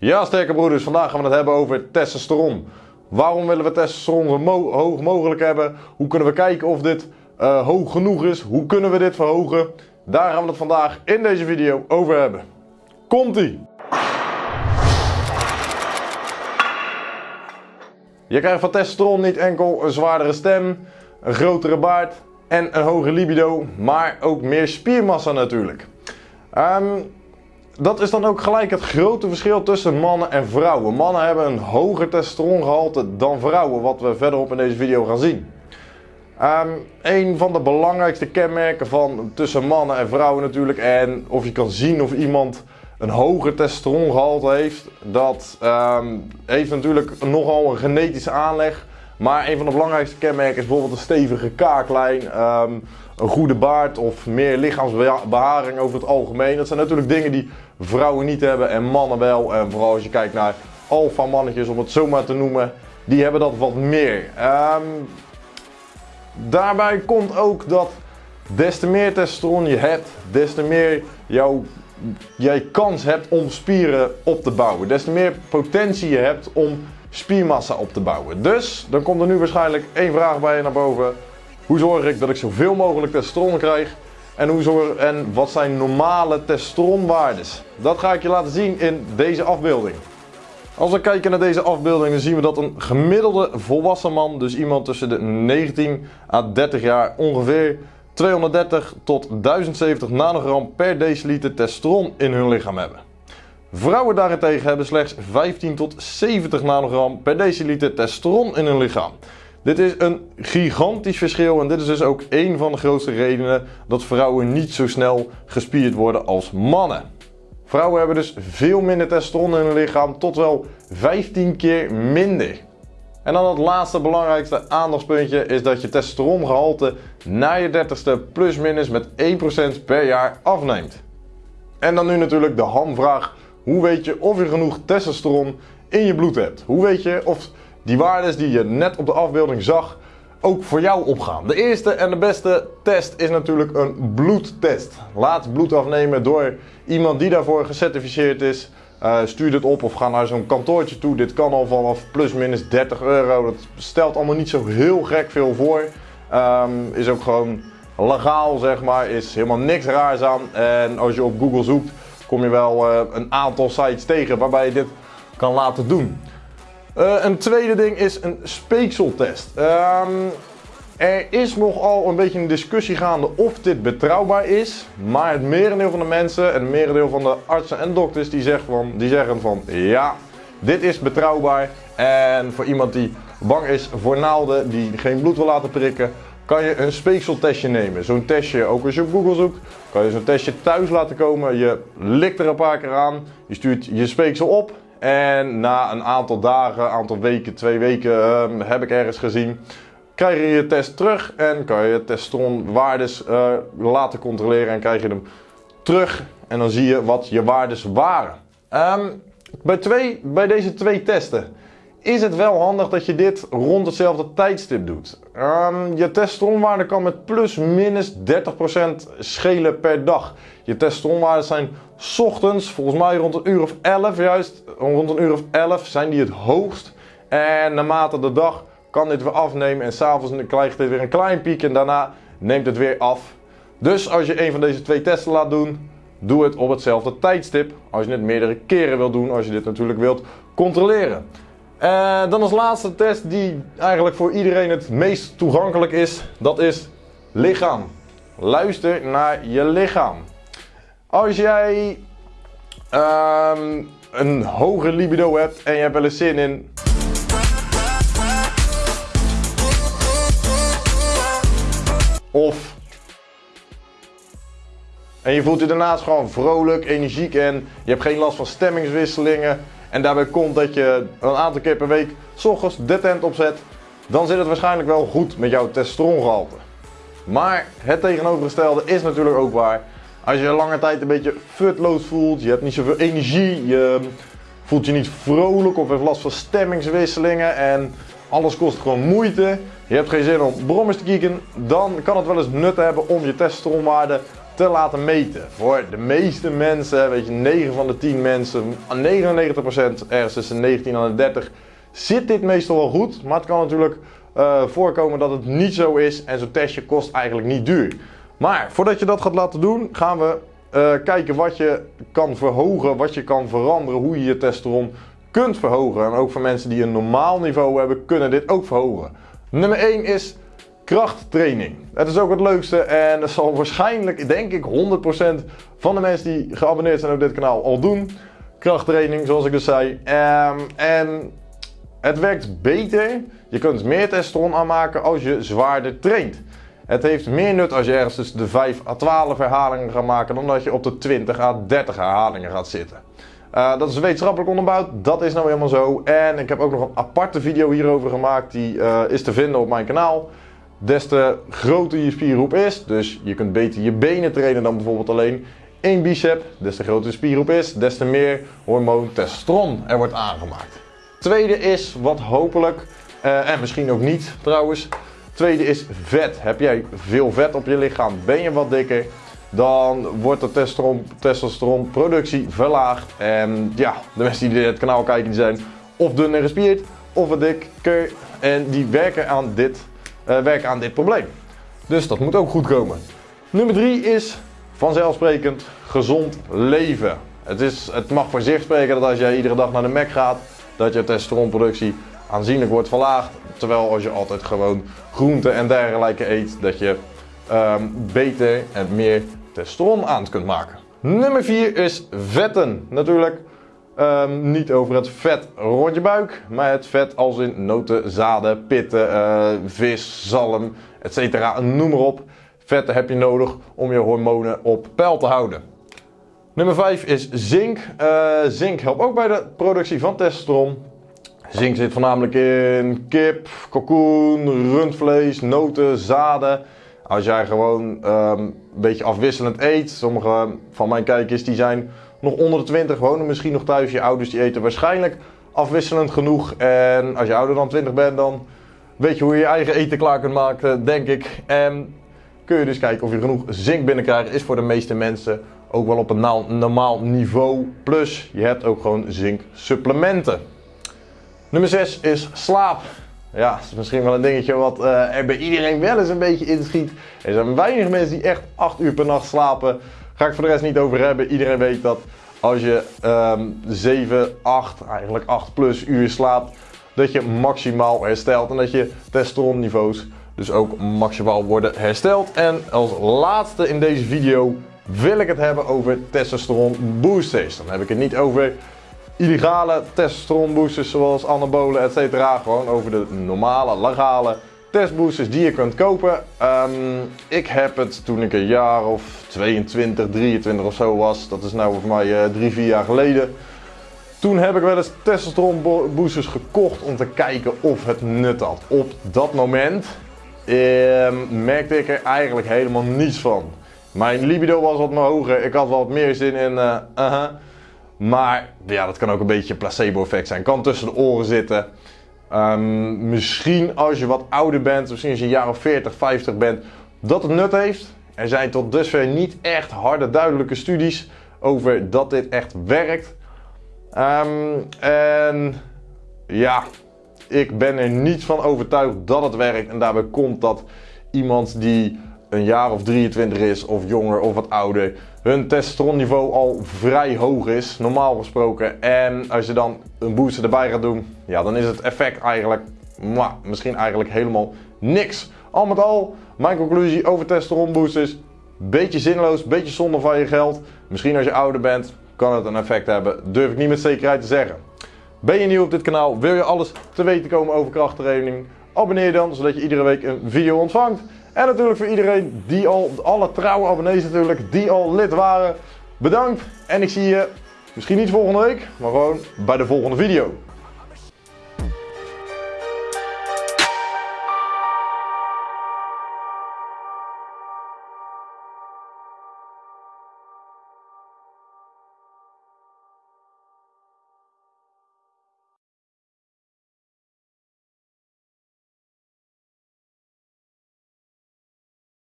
Ja, sterke broeders, vandaag gaan we het hebben over testosteron. Waarom willen we testosteron zo hoog mogelijk hebben? Hoe kunnen we kijken of dit uh, hoog genoeg is? Hoe kunnen we dit verhogen? Daar gaan we het vandaag in deze video over hebben. Komt-ie! Je krijgt van testosteron niet enkel een zwaardere stem, een grotere baard en een hoge libido, maar ook meer spiermassa natuurlijk. Um, dat is dan ook gelijk het grote verschil tussen mannen en vrouwen. Mannen hebben een hoger testosterongehalte dan vrouwen, wat we verderop in deze video gaan zien. Um, een van de belangrijkste kenmerken van tussen mannen en vrouwen natuurlijk, en of je kan zien of iemand een hoger testosterongehalte heeft, dat um, heeft natuurlijk nogal een genetische aanleg. Maar een van de belangrijkste kenmerken is bijvoorbeeld een stevige kaaklijn, um, een goede baard of meer lichaamsbeharing over het algemeen. Dat zijn natuurlijk dingen die vrouwen niet hebben en mannen wel. En vooral als je kijkt naar alfa mannetjes, om het zo maar te noemen, die hebben dat wat meer. Um, daarbij komt ook dat des te meer testosteron je hebt, des te meer jouw, jij kans hebt om spieren op te bouwen. Des te meer potentie je hebt om spiermassa op te bouwen. Dus dan komt er nu waarschijnlijk één vraag bij je naar boven. Hoe zorg ik dat ik zoveel mogelijk testosteron krijg? En, hoe zorg, en wat zijn normale testosteronwaardes? Dat ga ik je laten zien in deze afbeelding. Als we kijken naar deze afbeelding, dan zien we dat een gemiddelde volwassen man, dus iemand tussen de 19 à 30 jaar, ongeveer 230 tot 1070 nanogram per deciliter testosteron in hun lichaam hebben. Vrouwen daarentegen hebben slechts 15 tot 70 nanogram per deciliter testosteron in hun lichaam. Dit is een gigantisch verschil en dit is dus ook een van de grootste redenen dat vrouwen niet zo snel gespierd worden als mannen. Vrouwen hebben dus veel minder testosteron in hun lichaam, tot wel 15 keer minder. En dan het laatste belangrijkste aandachtspuntje is dat je testosterongehalte na je 30ste plus minus met 1% per jaar afneemt. En dan nu natuurlijk de hamvraag, hoe weet je of je genoeg testosteron in je bloed hebt? Hoe weet je of die waarden die je net op de afbeelding zag ook voor jou opgaan. De eerste en de beste test is natuurlijk een bloedtest. Laat bloed afnemen door iemand die daarvoor gecertificeerd is. Uh, stuur dit op of ga naar zo'n kantoortje toe. Dit kan al vanaf plus minus 30 euro. Dat stelt allemaal niet zo heel gek veel voor. Um, is ook gewoon legaal zeg maar. Is helemaal niks raars aan. En als je op Google zoekt kom je wel uh, een aantal sites tegen waarbij je dit kan laten doen. Uh, een tweede ding is een speekseltest. Um, er is nogal een beetje een discussie gaande of dit betrouwbaar is. Maar het merendeel van de mensen en het merendeel van de artsen en dokters die zeggen van, die zeggen van ja, dit is betrouwbaar. En voor iemand die bang is voor naalden, die geen bloed wil laten prikken, kan je een speekseltestje nemen. Zo'n testje, ook als je op Google zoekt, kan je zo'n testje thuis laten komen. Je likt er een paar keer aan, je stuurt je speeksel op en na een aantal dagen, aantal weken, twee weken uh, heb ik ergens gezien, krijg je je test terug en kan je testosteronwaardes uh, laten controleren en krijg je hem terug en dan zie je wat je waardes waren. Um, bij, twee, bij deze twee testen is het wel handig dat je dit rond hetzelfde tijdstip doet. Um, je testosteronwaarde kan met plus minus 30% schelen per dag. Je testosteronwaarden zijn ochtends, volgens mij rond een uur of 11, juist rond een uur of 11 zijn die het hoogst. En naarmate de dag kan dit weer afnemen en s'avonds krijgt dit weer een klein piek en daarna neemt het weer af. Dus als je een van deze twee testen laat doen, doe het op hetzelfde tijdstip. Als je het meerdere keren wilt doen, als je dit natuurlijk wilt controleren. En dan als laatste test die eigenlijk voor iedereen het meest toegankelijk is, dat is lichaam. Luister naar je lichaam. Als jij um, een hoge libido hebt en je hebt wel eens zin in Of. En je voelt je daarnaast gewoon vrolijk, energiek en je hebt geen last van stemmingswisselingen. En daarbij komt dat je een aantal keer per week s ochtends de tent opzet. Dan zit het waarschijnlijk wel goed met jouw testosterongehalte. Maar het tegenovergestelde is natuurlijk ook waar. Als je lange tijd een beetje futloos voelt, je hebt niet zoveel energie, je voelt je niet vrolijk of heeft last van stemmingswisselingen en alles kost gewoon moeite. Je hebt geen zin om brommers te kieken, dan kan het wel eens nut hebben om je testosteronwaarde te laten meten. Voor de meeste mensen, weet je, 9 van de 10 mensen, 99% ergens tussen 19 en 30, zit dit meestal wel goed. Maar het kan natuurlijk uh, voorkomen dat het niet zo is en zo'n testje kost eigenlijk niet duur. Maar voordat je dat gaat laten doen, gaan we uh, kijken wat je kan verhogen, wat je kan veranderen, hoe je je testosteron kunt verhogen. En ook voor mensen die een normaal niveau hebben, kunnen dit ook verhogen. Nummer 1 is krachttraining. Het is ook het leukste en dat zal waarschijnlijk, denk ik, 100% van de mensen die geabonneerd zijn op dit kanaal al doen. Krachttraining, zoals ik dus zei. Um, en het werkt beter. Je kunt meer testosteron aanmaken als je zwaarder traint. Het heeft meer nut als je ergens tussen de 5 à 12 herhalingen gaat maken dan dat je op de 20 à 30 herhalingen gaat zitten. Uh, dat is wetenschappelijk onderbouwd, dat is nou helemaal zo. En ik heb ook nog een aparte video hierover gemaakt, die uh, is te vinden op mijn kanaal. Des te groter je spiergroep is, dus je kunt beter je benen trainen dan bijvoorbeeld alleen één bicep. Des te groter de spiergroep is, des te meer hormoon testosteron er wordt aangemaakt. Tweede is wat hopelijk, uh, en misschien ook niet trouwens, tweede is vet. Heb jij veel vet op je lichaam, ben je wat dikker, dan wordt de testosteron, testosteronproductie verlaagd. En ja, de mensen die dit kanaal kijken, die zijn of dun en gespierd, of dikker. En die werken aan dit, uh, werken aan dit probleem. Dus dat moet ook goed komen. Nummer 3 is vanzelfsprekend gezond leven. Het, is, het mag voor zich spreken dat als jij iedere dag naar de Mac gaat, dat je testosteronproductie aanzienlijk wordt verlaagd. Terwijl als je altijd gewoon groenten en dergelijke eet, dat je um, beter en meer testosteron aan kunt maken. Nummer 4 is vetten. Natuurlijk um, niet over het vet rond je buik, maar het vet als in noten, zaden, pitten, uh, vis, zalm, etc. Noem maar op. Vetten heb je nodig om je hormonen op peil te houden. Nummer 5 is zink. Uh, zink helpt ook bij de productie van testosteron. Zink zit voornamelijk in kip, kalkoen, rundvlees, noten, zaden. Als jij gewoon um, een beetje afwisselend eet, sommige van mijn kijkers die zijn nog onder de 20, wonen misschien nog thuis. Je ouders die eten waarschijnlijk afwisselend genoeg. En als je ouder dan 20 bent, dan weet je hoe je je eigen eten klaar kunt maken, denk ik. En kun je dus kijken of je genoeg zink binnenkrijgt. Is voor de meeste mensen ook wel op een normaal niveau. Plus, je hebt ook gewoon zinksupplementen. Nummer 6 is slaap. Ja, dat is misschien wel een dingetje wat uh, er bij iedereen wel eens een beetje inschiet. Er zijn weinig mensen die echt 8 uur per nacht slapen. Ga ik voor de rest niet over hebben. Iedereen weet dat als je um, 7, 8, eigenlijk 8 plus uur slaapt, dat je maximaal herstelt. En dat je testosteronniveaus dus ook maximaal worden hersteld. En als laatste in deze video wil ik het hebben over testosteron boosters. Dan heb ik het niet over illegale testosteronboosters zoals anabolen etc. Gewoon over de normale, legale testboosters die je kunt kopen. Um, ik heb het toen ik een jaar of 22, 23 of zo was. Dat is nou voor mij uh, 3, 4 jaar geleden. Toen heb ik wel eens testosteronboosters gekocht om te kijken of het nut had. Op dat moment um, merkte ik er eigenlijk helemaal niets van. Mijn libido was wat hoger. Ik had wat meer zin in. Uh, uh -huh. Maar ja, dat kan ook een beetje placebo effect zijn. Kan tussen de oren zitten. Um, misschien als je wat ouder bent, misschien als je een jaar of 40, 50 bent, dat het nut heeft. Er zijn tot dusver niet echt harde, duidelijke studies over dat dit echt werkt. Um, en ja, ik ben er niet van overtuigd dat het werkt. En daarbij komt dat iemand die een jaar of 23 is, of jonger of wat ouder, hun testosteronniveau al vrij hoog is, normaal gesproken. En als je dan een booster erbij gaat doen, ja, dan is het effect eigenlijk, mwah, misschien eigenlijk helemaal niks. Al met al, mijn conclusie over testosteron boosters, beetje zinloos, beetje zonde van je geld. Misschien als je ouder bent, kan het een effect hebben, durf ik niet met zekerheid te zeggen. Ben je nieuw op dit kanaal, wil je alles te weten komen over krachttraining? Abonneer dan, zodat je iedere week een video ontvangt. En natuurlijk voor iedereen die al, alle trouwe abonnees natuurlijk, die al lid waren. Bedankt en ik zie je misschien niet volgende week, maar gewoon bij de volgende video.